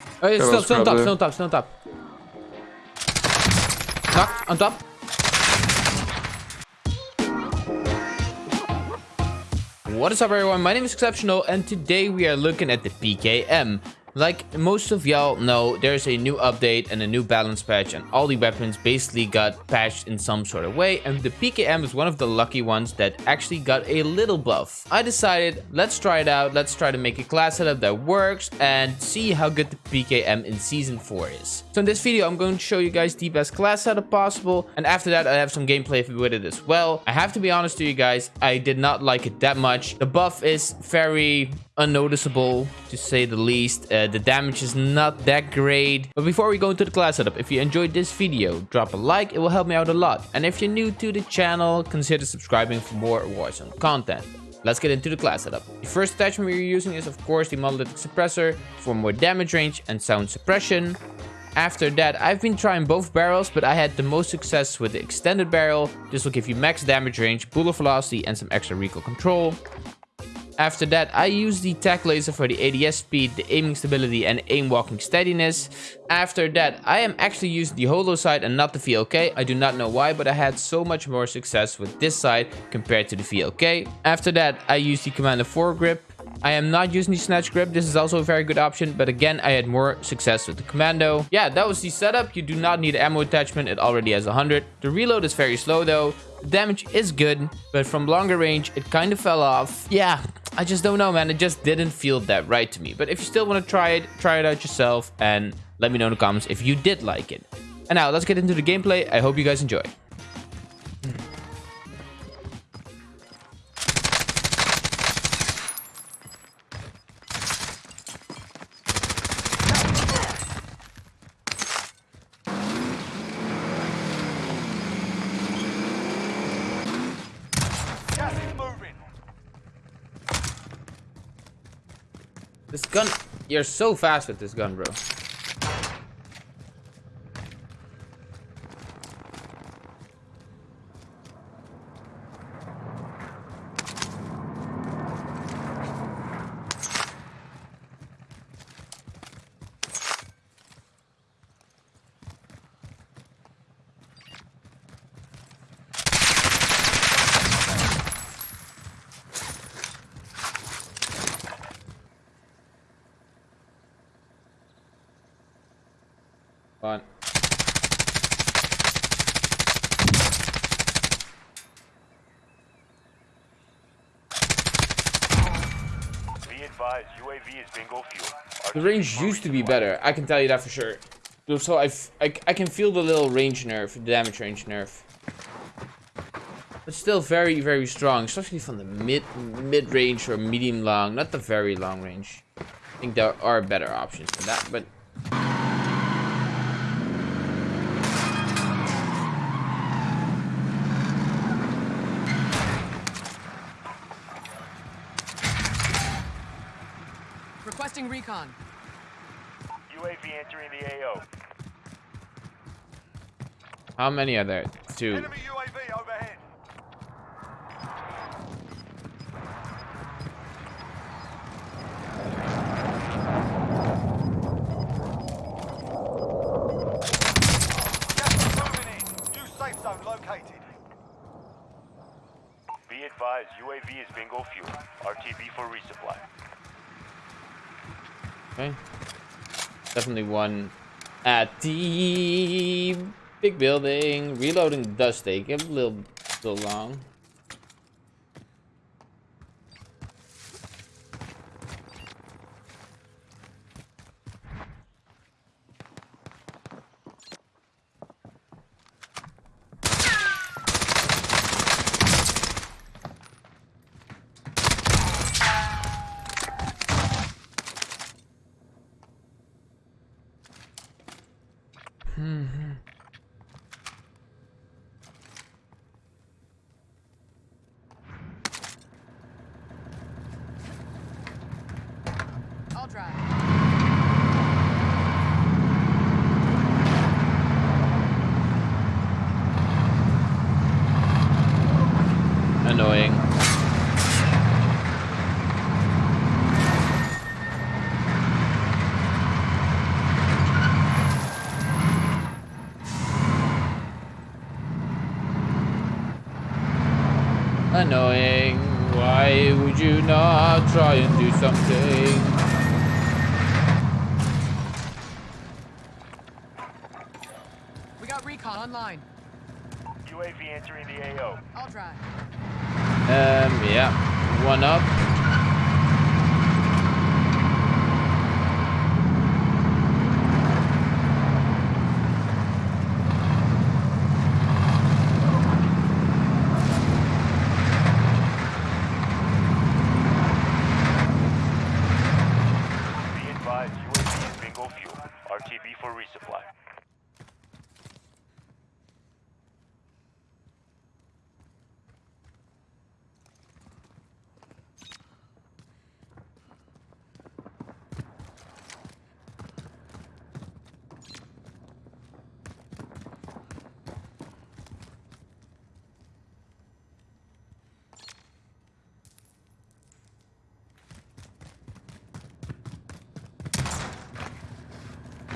Oh, That still, still on top, probably- still on top, still on top. Knock, on top. What is up everyone, my name is Exceptional and today we are looking at the PKM. Like most of y'all know, there's a new update and a new balance patch and all the weapons basically got patched in some sort of way and the PKM is one of the lucky ones that actually got a little buff. I decided, let's try it out, let's try to make a class setup that works and see how good the PKM in Season 4 is. So in this video, I'm going to show you guys the best class setup possible and after that I have some gameplay with it as well. I have to be honest to you guys, I did not like it that much. The buff is very unnoticeable to say the least. Uh, the damage is not that great. But before we go into the class setup, if you enjoyed this video, drop a like, it will help me out a lot. And if you're new to the channel, consider subscribing for more Warzone content. Let's get into the class setup. The first attachment we're using is of course the monolithic suppressor for more damage range and sound suppression. After that, I've been trying both barrels, but I had the most success with the extended barrel. This will give you max damage range, bullet velocity, and some extra recoil control. After that, I use the tac laser for the ADS speed, the aiming stability, and aim walking steadiness. After that, I am actually using the holo sight and not the VLK. I do not know why, but I had so much more success with this sight compared to the VLK. After that, I use the Commando Foregrip. I am not using the snatch grip. This is also a very good option, but again, I had more success with the commando. Yeah, that was the setup. You do not need ammo attachment. It already has 100. The reload is very slow though. The damage is good, but from longer range, it kind of fell off. Yeah, I just don't know, man. It just didn't feel that right to me. But if you still want to try it, try it out yourself and let me know in the comments if you did like it. And now let's get into the gameplay. I hope you guys enjoy. This gun, you're so fast with this gun, bro. Fine. Be advised, UAV is bingo fuel. The range used to be better. I can tell you that for sure. So I, I can feel the little range nerf, the damage range nerf. But still very, very strong, especially from the mid mid range or medium long, not the very long range. I think there are better options for that, but Requesting recon. UAV entering the AO. how many are there? Two. Enemy UAV overhead. Gas moving in. New safe zone located. Be advised, UAV is bingo fuel. RTB for resupply. Okay. Definitely one at the big building. Reloading does take a little, little long. I'll drive. Annoying. Annoying. Why would you not try and do something? We got recon online. UAV entering the AO. I'll drive. Um, yeah. One up. Be advised, UAV is bingo fuel. RTB for resupply.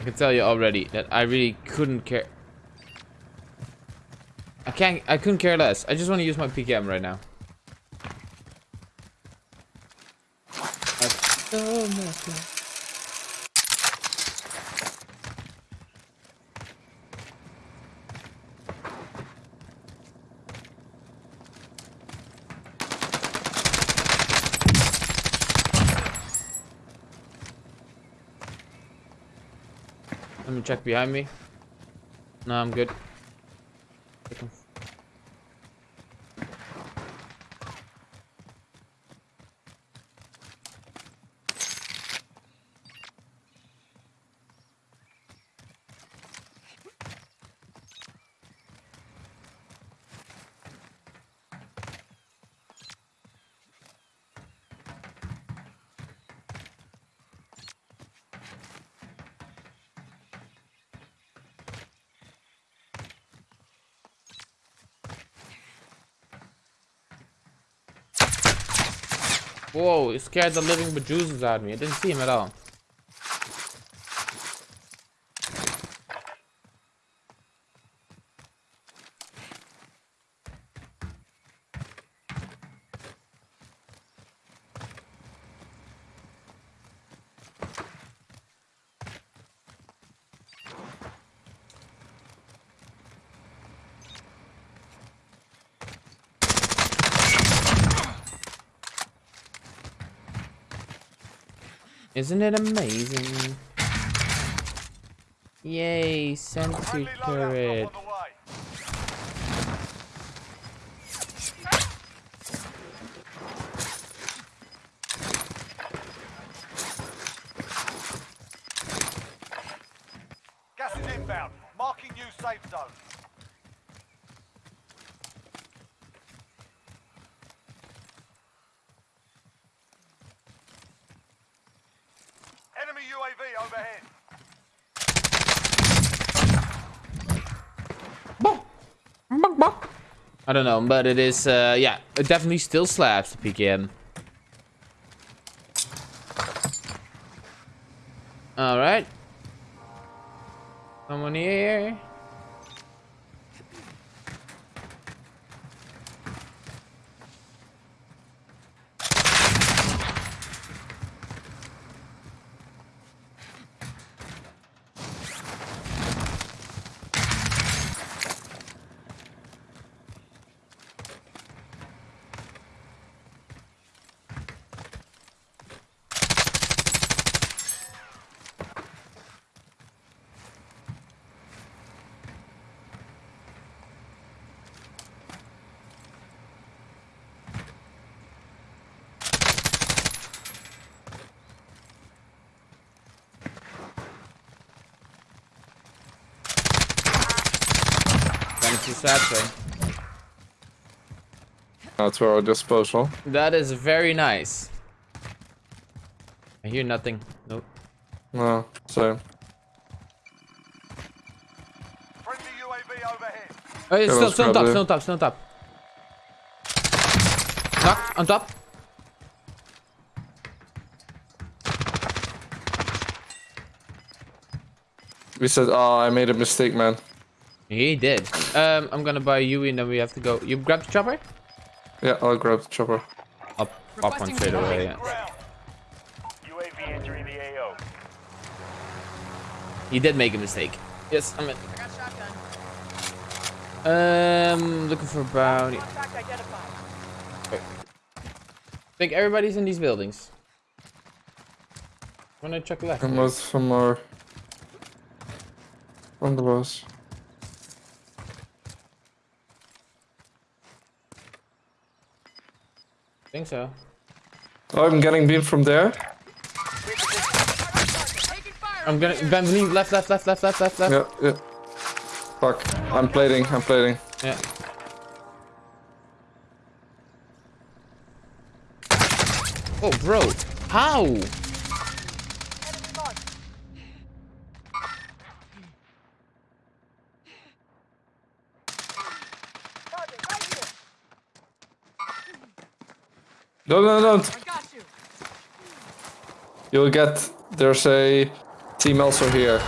I can tell you already that I really couldn't care. I can't. I couldn't care less. I just want to use my PKM right now. Let me check behind me. No, I'm good. Whoa, it scared the living bejesus out of me. I didn't see him at all. Isn't it amazing? Yay, sentry turret. Gas is inbound. Marking new safe zone. Enemy UAV I don't know, but it is, uh, yeah, it definitely still slaps the PKM. Alright. Someone here. Fancy satchel. That's our disposal. That is very nice. I hear nothing. Nope. No, same. Friendly UAV overhead. Oh, it's Yeah, still, let's still on top, it. still on top, still on top. Knocked, on top. We said, oh, I made a mistake, man. He did. Um, I'm gonna buy Yui and then we have to go. You grab the chopper? Yeah, I'll grab the chopper. I'll pop one Requesting straight away. Yeah. Ground. UAV entering the AO. He did make a mistake. Yes, I'm in. I got shotgun. Um, looking for bounty. Contact. I think everybody's in these buildings. Wanna check left? And most from our from the boss. Think so. Oh, I'm getting beamed from there. I'm gonna Benvenuto left, left, left, left, left, left, left. Yeah, yeah. Fuck. I'm plating. I'm plating. Yeah. Oh, bro, how? No, no, no. I got you. You'll get. There's a team also here.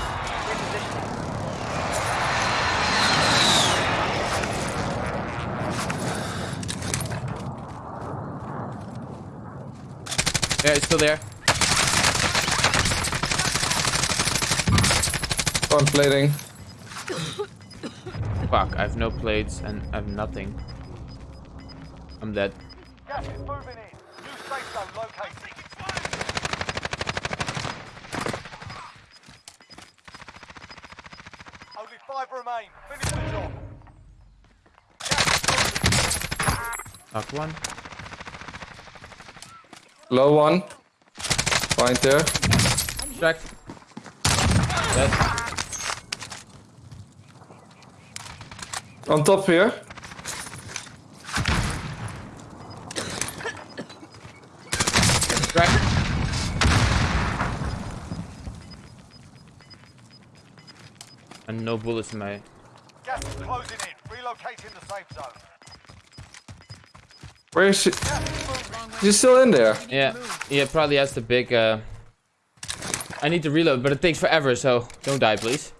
Yeah, it's still there. Oh, I'm plating. Fuck, I have no plates and I have nothing. I'm dead. Safe zone located. Only five remain. Finish the job. Knock one. Low one. Right there. Tracked. Dead. On top here. And no bullets in my... Gas is closing in. Relocating the safe zone. Where is she? She's still in there. Yeah. Yeah, probably has the big... Uh... I need to reload, but it takes forever, so don't die, please.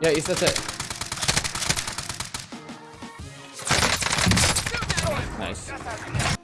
Yeah, he's that's it? Nice.